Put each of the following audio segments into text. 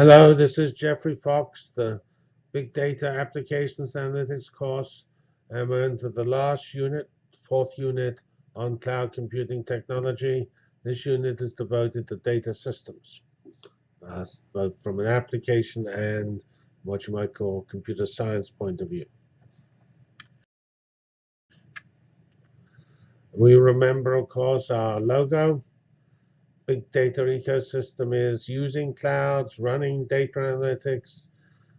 Hello, this is Geoffrey Fox, the Big Data Applications Analytics course, and we're into the last unit, fourth unit on cloud computing technology. This unit is devoted to data systems, uh, both from an application and what you might call computer science point of view. We remember, of course, our logo big data ecosystem is using clouds, running data analytics.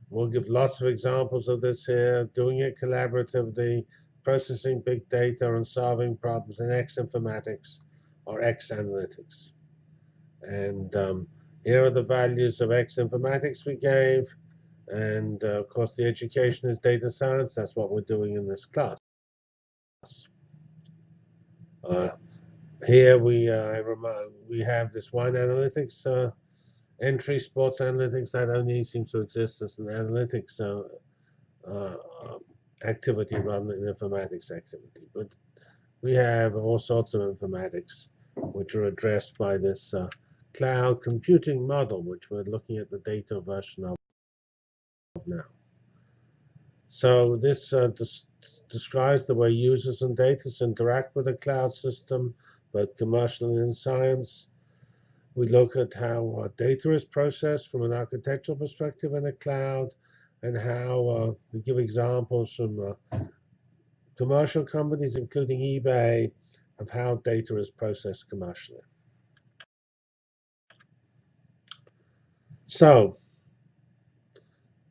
We'll give lots of examples of this here, doing it collaboratively, processing big data and solving problems in X informatics or X analytics. And um, here are the values of X informatics we gave. And uh, of course, the education is data science. That's what we're doing in this class. Uh, here we uh, we have this wine analytics uh, entry, sports analytics that only seems to exist as an analytics uh, uh activity rather than an informatics activity. But we have all sorts of informatics which are addressed by this uh, cloud computing model, which we're looking at the data version of now. So this uh, des describes the way users and data interact with a cloud system but commercial and in science. We look at how uh, data is processed from an architectural perspective in the cloud and how uh, we give examples from uh, commercial companies, including eBay, of how data is processed commercially. So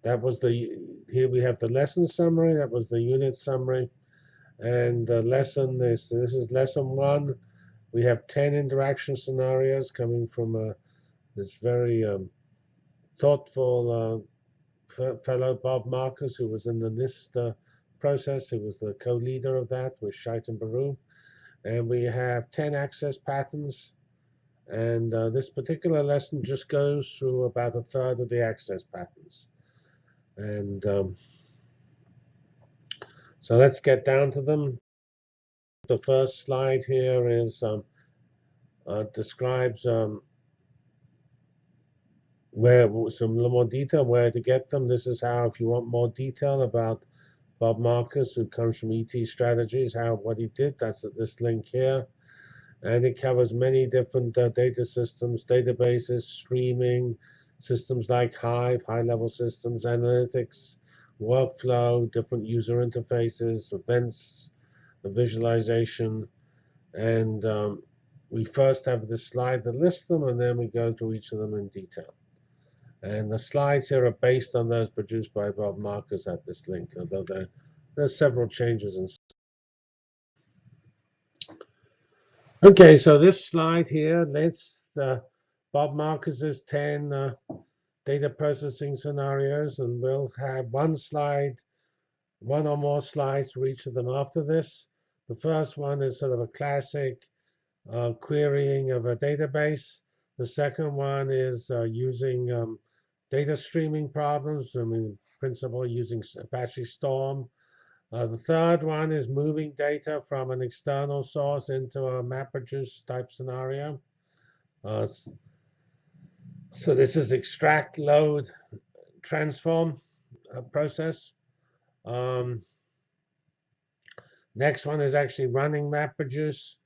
that was the, here we have the lesson summary, that was the unit summary. And the lesson is, this is lesson one, we have 10 interaction scenarios coming from uh, this very um, thoughtful uh, fellow, Bob Marcus, who was in the NIST uh, process. He was the co-leader of that with Chaitan Baru. And we have 10 access patterns. And uh, this particular lesson just goes through about a third of the access patterns. And um, so let's get down to them the first slide here is um, uh, describes um, where some more detail where to get them. This is how, if you want more detail about Bob Marcus, who comes from ET Strategies, how what he did. That's at this link here, and it covers many different uh, data systems, databases, streaming systems like Hive, high-level systems, analytics, workflow, different user interfaces, events, the visualization. And um, we first have this slide that lists them, and then we go through each of them in detail. And the slides here are based on those produced by Bob Marcus at this link, although there, there's several changes. In okay, so this slide here lists uh, Bob Marcus's 10 uh, data processing scenarios, and we'll have one slide, one or more slides for each of them after this. The first one is sort of a classic uh, querying of a database. The second one is uh, using um, data streaming problems, I mean, principle using Apache Storm. Uh, the third one is moving data from an external source into a MapReduce type scenario. Uh, so this is extract, load, transform uh, process. Um, Next one is actually running MapReduce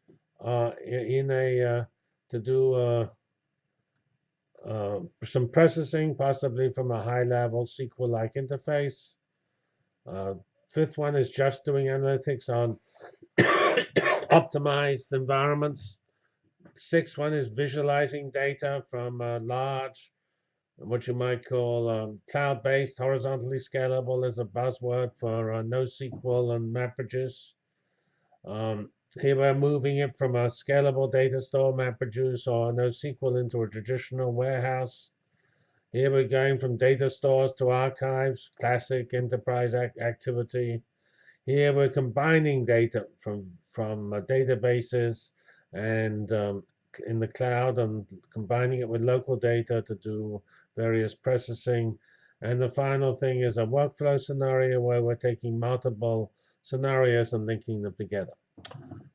uh, in a uh, to do uh, uh, some processing, possibly from a high-level SQL-like interface. Uh, fifth one is just doing analytics on optimized environments. Sixth one is visualizing data from large, what you might call um, cloud-based, horizontally scalable is a buzzword for uh, NoSQL and MapReduce. Um, here we're moving it from a scalable data store, MapReduce, or NoSQL into a traditional warehouse. Here we're going from data stores to archives, classic enterprise ac activity. Here we're combining data from, from uh, databases and um, in the cloud and combining it with local data to do various processing. And the final thing is a workflow scenario where we're taking multiple scenarios and linking them together.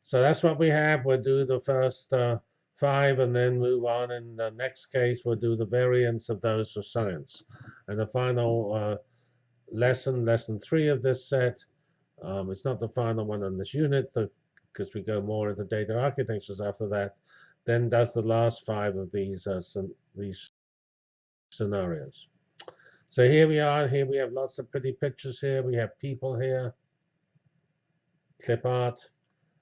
So that's what we have. We'll do the first uh, five and then move on. In the next case, we'll do the variants of those for science. And the final uh, lesson, lesson three of this set, um, it's not the final one in this unit because we go more into data architectures after that, then does the last five of these, uh, these scenarios. So here we are. Here we have lots of pretty pictures here. We have people here, clip art,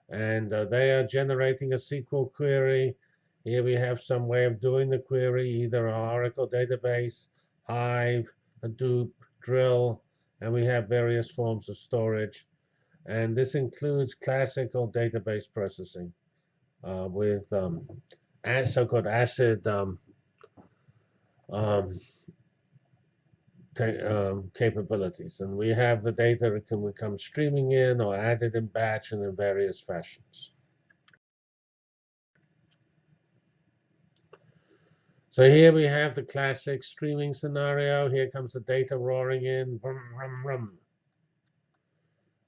and uh, they are generating a SQL query. Here we have some way of doing the query, either Oracle database, Hive, Hadoop, Drill, and we have various forms of storage. And this includes classical database processing uh, with um, so-called ACID um, um, um, capabilities. And we have the data that can come streaming in or added in batch and in various fashions. So here we have the classic streaming scenario. Here comes the data roaring in. Rum, rum, rum.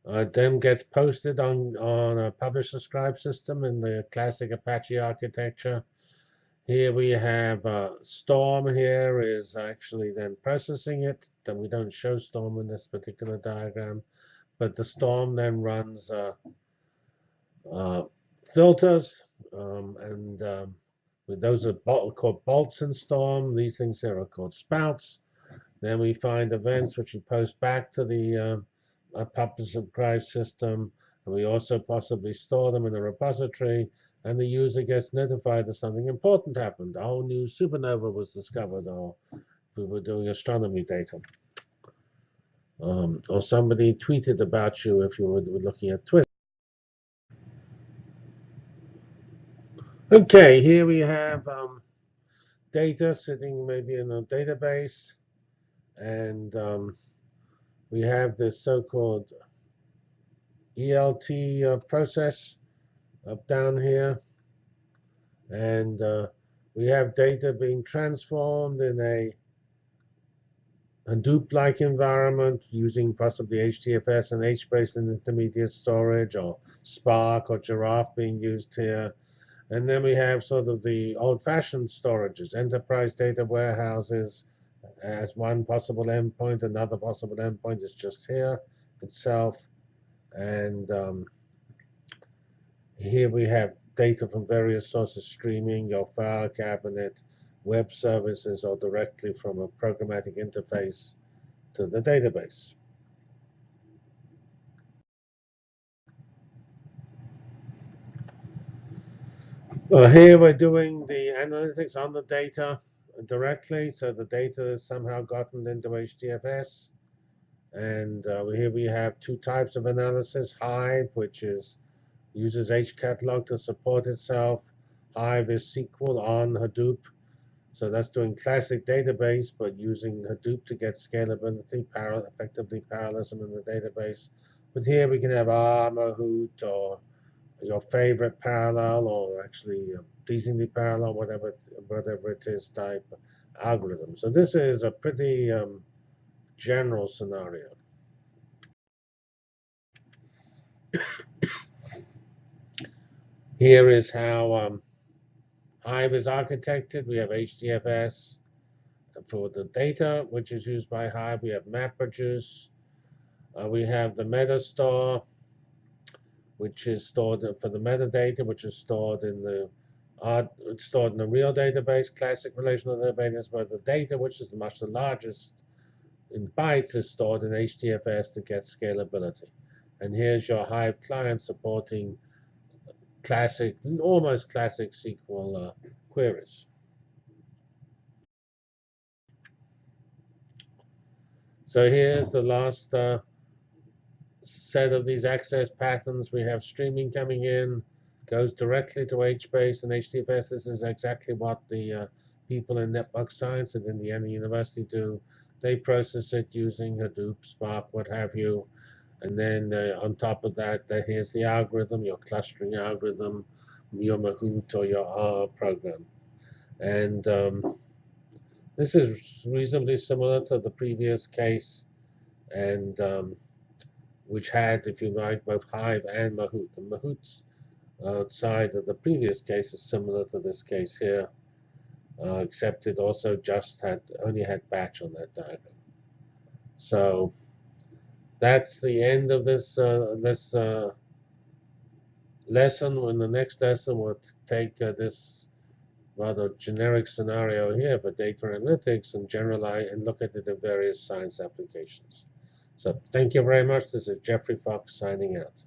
Uh, then gets posted on, on a publish subscribe system in the classic Apache architecture. Here we have uh, Storm here is actually then processing it. Then we don't show Storm in this particular diagram, but the Storm then runs uh, uh, filters, um, and um, those are called bolts in Storm. These things here are called spouts. Then we find events which we post back to the uh, public subscribe system, and we also possibly store them in the repository and the user gets notified that something important happened. A whole new supernova was discovered, or we were doing astronomy data. Um, or somebody tweeted about you if you were, were looking at Twitter. Okay, here we have um, data sitting maybe in a database, and um, we have this so-called ELT uh, process up down here. And uh, we have data being transformed in a Hadoop-like environment using possibly HDFS and HBase and intermediate storage or Spark or Giraph being used here. And then we have sort of the old-fashioned storages, enterprise data warehouses as one possible endpoint. Another possible endpoint is just here itself. And um, here we have data from various sources streaming, your file cabinet, web services, or directly from a programmatic interface to the database. Well, here we're doing the analytics on the data directly, so the data is somehow gotten into HDFS. And uh, here we have two types of analysis, Hive, which is uses hcatalog to support itself. Hive is SQL on Hadoop. So that's doing classic database, but using Hadoop to get scalability, effectively parallelism in the database. But here we can have R, Mahout, or your favorite parallel, or actually uh, pleasingly parallel, whatever whatever it is type algorithm. So this is a pretty um, general scenario. Here is how um, Hive is architected. We have HDFS for the data, which is used by Hive. We have MapReduce. Uh, we have the MetaStore, which is stored for the metadata, which is stored in the uh, stored in the real database, classic relational database, but the data, which is much the largest in bytes, is stored in HDFS to get scalability. And here's your Hive client supporting classic, almost classic SQL uh, queries. So here's the last uh, set of these access patterns. We have streaming coming in, goes directly to HBase and HDFS. This is exactly what the uh, people in network science at Indiana University do. They process it using Hadoop, Spark, what have you. And then uh, on top of that, uh, here's the algorithm, your clustering algorithm, your Mahout or your R program. And um, this is reasonably similar to the previous case, and um, which had, if you like, both Hive and Mahout. The Mahout's outside of the previous case is similar to this case here, uh, except it also just had only had batch on that diagram. So that's the end of this uh, this uh, lesson. In the next lesson, we'll take uh, this rather generic scenario here for data analytics and generalize and look at it in various science applications. So thank you very much. This is Geoffrey Fox signing out.